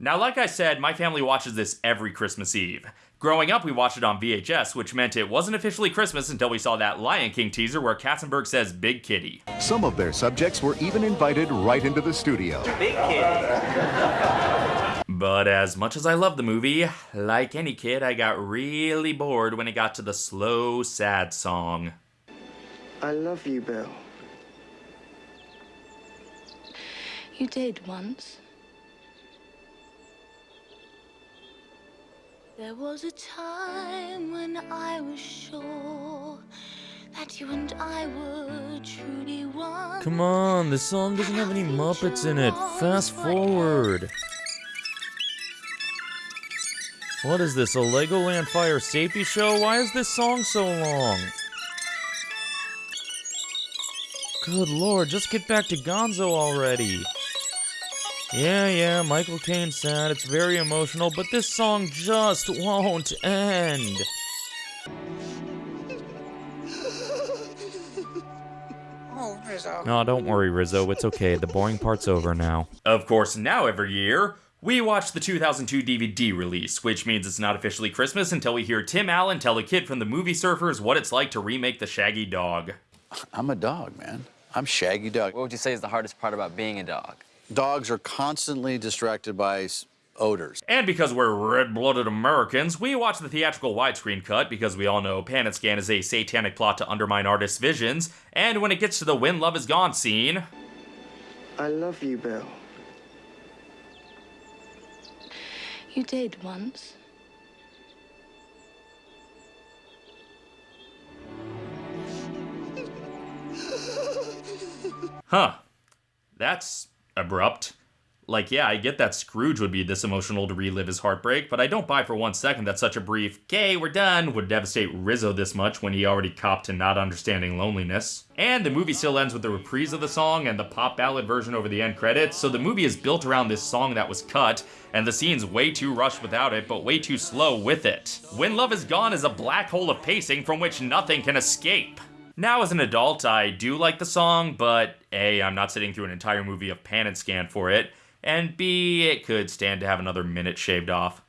Now, like I said, my family watches this every Christmas Eve. Growing up, we watched it on VHS, which meant it wasn't officially Christmas until we saw that Lion King teaser where Katzenberg says Big Kitty. Some of their subjects were even invited right into the studio. Big Kitty. But as much as I love the movie, like any kid, I got really bored when it got to the slow, sad song. I love you, Bill. You did once. There was a time when I was sure that you and I were truly one. Come on, this song doesn't have any Muppets in it. Fast forward. What is this, a Legoland Fire Safety Show? Why is this song so long? Good lord, just get back to Gonzo already. Yeah, yeah, Michael Caine sad, it's very emotional, but this song just won't end. Oh, Rizzo. No, don't worry, Rizzo, it's okay, the boring part's over now. Of course, now every year, we watch the 2002 DVD release, which means it's not officially Christmas until we hear Tim Allen tell a kid from the movie Surfers what it's like to remake the Shaggy Dog. I'm a dog, man. I'm Shaggy Dog. What would you say is the hardest part about being a dog? Dogs are constantly distracted by odors. And because we're red blooded Americans, we watch the theatrical widescreen cut because we all know Pan and Scan is a satanic plot to undermine artists' visions. And when it gets to the When Love Is Gone scene, I love you, Bill. You did once. huh, that's abrupt. Like, yeah, I get that Scrooge would be this emotional to relive his heartbreak, but I don't buy for one second that such a brief, okay, we're done, would devastate Rizzo this much when he already copped to not understanding loneliness. And the movie still ends with a reprise of the song and the pop ballad version over the end credits, so the movie is built around this song that was cut, and the scene's way too rushed without it, but way too slow with it. When Love Is Gone is a black hole of pacing from which nothing can escape. Now, as an adult, I do like the song, but A, I'm not sitting through an entire movie of Pan and Scan for it, and B, it could stand to have another minute shaved off.